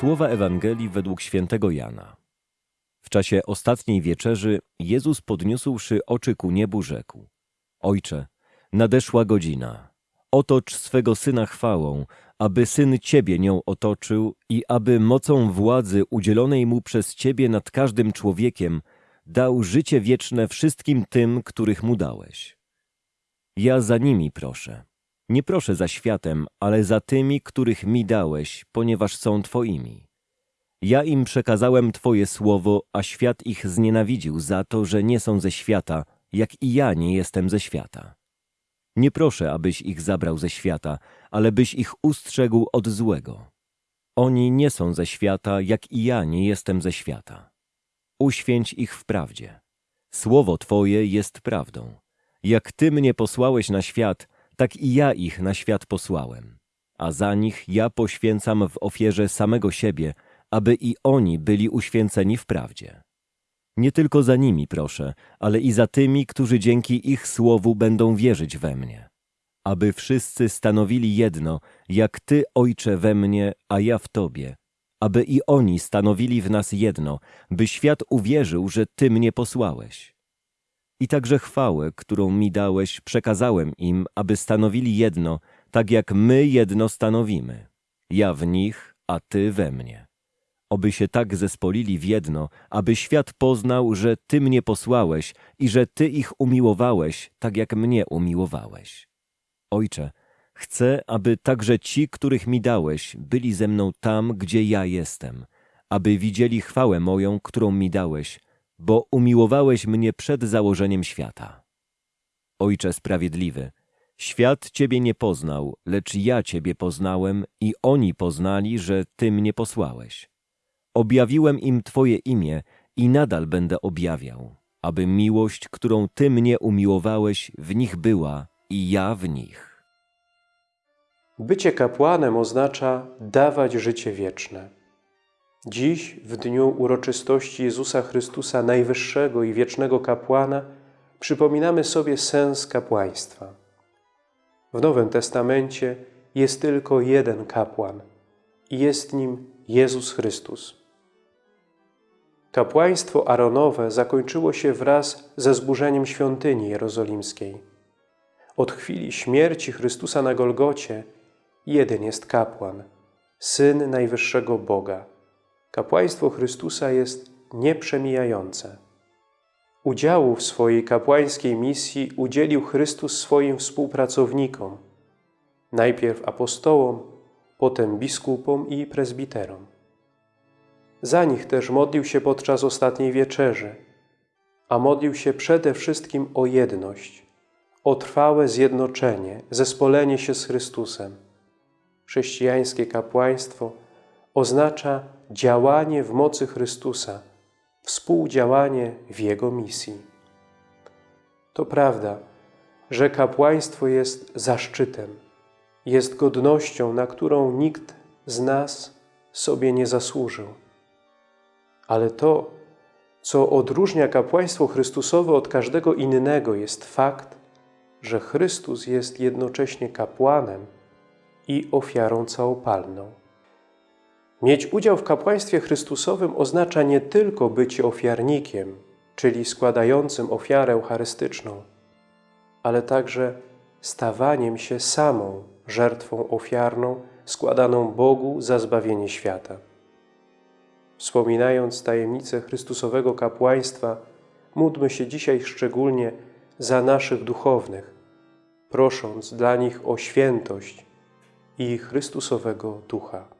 Słowa Ewangelii według świętego Jana. W czasie ostatniej wieczerzy Jezus podniósłszy oczy ku niebu rzekł: Ojcze, nadeszła godzina. Otocz swego Syna chwałą, aby Syn Ciebie nią otoczył i aby mocą władzy udzielonej Mu przez Ciebie nad każdym człowiekiem dał życie wieczne wszystkim tym, których Mu dałeś. Ja za nimi proszę. Nie proszę za światem, ale za tymi, których mi dałeś, ponieważ są Twoimi. Ja im przekazałem Twoje słowo, a świat ich znienawidził za to, że nie są ze świata, jak i ja nie jestem ze świata. Nie proszę, abyś ich zabrał ze świata, ale byś ich ustrzegł od złego. Oni nie są ze świata, jak i ja nie jestem ze świata. Uświęć ich w prawdzie. Słowo Twoje jest prawdą. Jak Ty mnie posłałeś na świat, tak i ja ich na świat posłałem. A za nich ja poświęcam w ofierze samego siebie, aby i oni byli uświęceni w prawdzie. Nie tylko za nimi proszę, ale i za tymi, którzy dzięki ich słowu będą wierzyć we mnie. Aby wszyscy stanowili jedno, jak Ty, Ojcze, we mnie, a ja w Tobie. Aby i oni stanowili w nas jedno, by świat uwierzył, że Ty mnie posłałeś. I także chwałę, którą mi dałeś, przekazałem im, aby stanowili jedno, tak jak my jedno stanowimy. Ja w nich, a Ty we mnie. Oby się tak zespolili w jedno, aby świat poznał, że Ty mnie posłałeś i że Ty ich umiłowałeś, tak jak mnie umiłowałeś. Ojcze, chcę, aby także ci, których mi dałeś, byli ze mną tam, gdzie ja jestem, aby widzieli chwałę moją, którą mi dałeś, bo umiłowałeś mnie przed założeniem świata. Ojcze sprawiedliwy, świat Ciebie nie poznał, lecz ja Ciebie poznałem i oni poznali, że Ty mnie posłałeś. Objawiłem im Twoje imię i nadal będę objawiał, aby miłość, którą Ty mnie umiłowałeś, w nich była i ja w nich. Bycie kapłanem oznacza dawać życie wieczne. Dziś, w dniu uroczystości Jezusa Chrystusa, najwyższego i wiecznego kapłana, przypominamy sobie sens kapłaństwa. W Nowym Testamencie jest tylko jeden kapłan i jest nim Jezus Chrystus. Kapłaństwo Aaronowe zakończyło się wraz ze zburzeniem świątyni jerozolimskiej. Od chwili śmierci Chrystusa na Golgocie jeden jest kapłan, Syn Najwyższego Boga. Kapłaństwo Chrystusa jest nieprzemijające. Udziału w swojej kapłańskiej misji udzielił Chrystus swoim współpracownikom, najpierw apostołom, potem biskupom i prezbiterom. Za nich też modlił się podczas ostatniej wieczerzy, a modlił się przede wszystkim o jedność, o trwałe zjednoczenie, zespolenie się z Chrystusem. Chrześcijańskie kapłaństwo oznacza działanie w mocy Chrystusa, współdziałanie w Jego misji. To prawda, że kapłaństwo jest zaszczytem, jest godnością, na którą nikt z nas sobie nie zasłużył. Ale to, co odróżnia kapłaństwo Chrystusowe od każdego innego, jest fakt, że Chrystus jest jednocześnie kapłanem i ofiarą całopalną. Mieć udział w kapłaństwie Chrystusowym oznacza nie tylko bycie ofiarnikiem, czyli składającym ofiarę eucharystyczną, ale także stawaniem się samą żertwą ofiarną składaną Bogu za zbawienie świata. Wspominając tajemnicę Chrystusowego kapłaństwa, módlmy się dzisiaj szczególnie za naszych duchownych, prosząc dla nich o świętość i Chrystusowego Ducha.